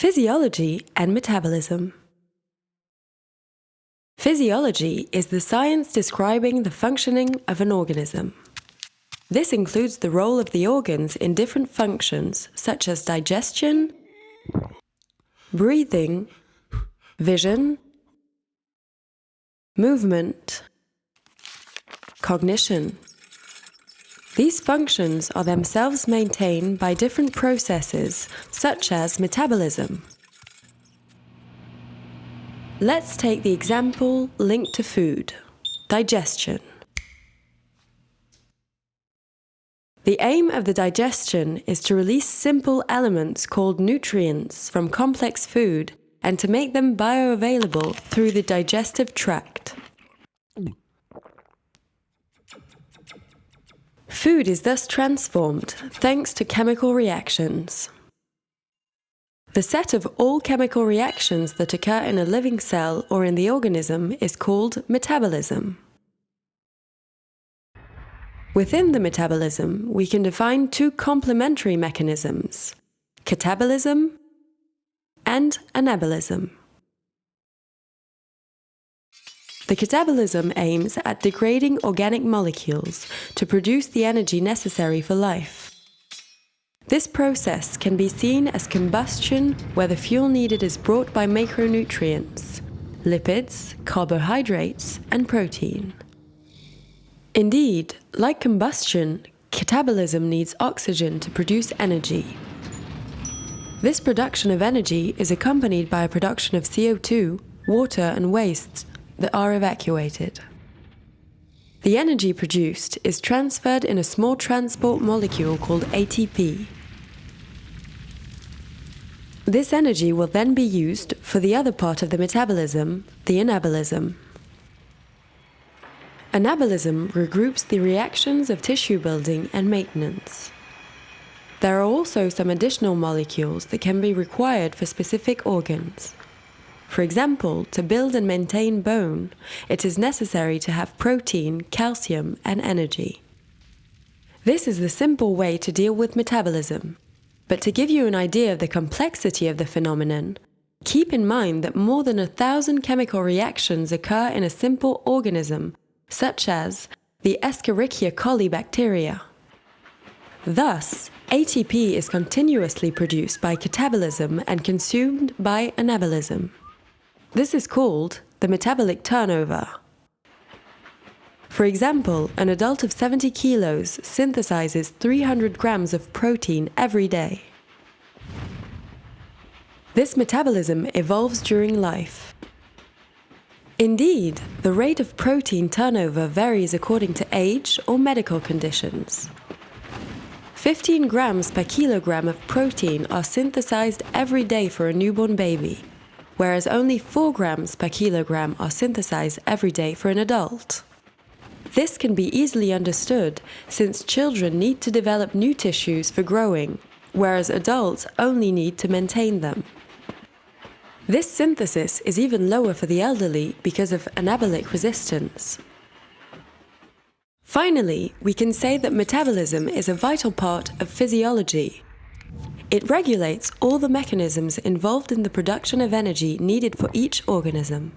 Physiology and metabolism. Physiology is the science describing the functioning of an organism. This includes the role of the organs in different functions such as digestion, breathing, vision, movement, cognition. These functions are themselves maintained by different processes, such as metabolism. Let's take the example linked to food, digestion. The aim of the digestion is to release simple elements called nutrients from complex food and to make them bioavailable through the digestive tract. Food is thus transformed thanks to chemical reactions. The set of all chemical reactions that occur in a living cell or in the organism is called metabolism. Within the metabolism, we can define two complementary mechanisms, catabolism and anabolism. The catabolism aims at degrading organic molecules to produce the energy necessary for life. This process can be seen as combustion where the fuel needed is brought by macronutrients, lipids, carbohydrates and protein. Indeed, like combustion, catabolism needs oxygen to produce energy. This production of energy is accompanied by a production of CO2, water and wastes that are evacuated. The energy produced is transferred in a small transport molecule called ATP. This energy will then be used for the other part of the metabolism, the anabolism. Anabolism regroups the reactions of tissue building and maintenance. There are also some additional molecules that can be required for specific organs. For example, to build and maintain bone, it is necessary to have protein, calcium, and energy. This is the simple way to deal with metabolism. But to give you an idea of the complexity of the phenomenon, keep in mind that more than a thousand chemical reactions occur in a simple organism, such as the Escherichia coli bacteria. Thus, ATP is continuously produced by catabolism and consumed by anabolism. This is called the metabolic turnover. For example, an adult of 70 kilos synthesizes 300 grams of protein every day. This metabolism evolves during life. Indeed, the rate of protein turnover varies according to age or medical conditions. 15 grams per kilogram of protein are synthesized every day for a newborn baby whereas only 4 grams per kilogram are synthesized every day for an adult. This can be easily understood since children need to develop new tissues for growing, whereas adults only need to maintain them. This synthesis is even lower for the elderly because of anabolic resistance. Finally, we can say that metabolism is a vital part of physiology it regulates all the mechanisms involved in the production of energy needed for each organism.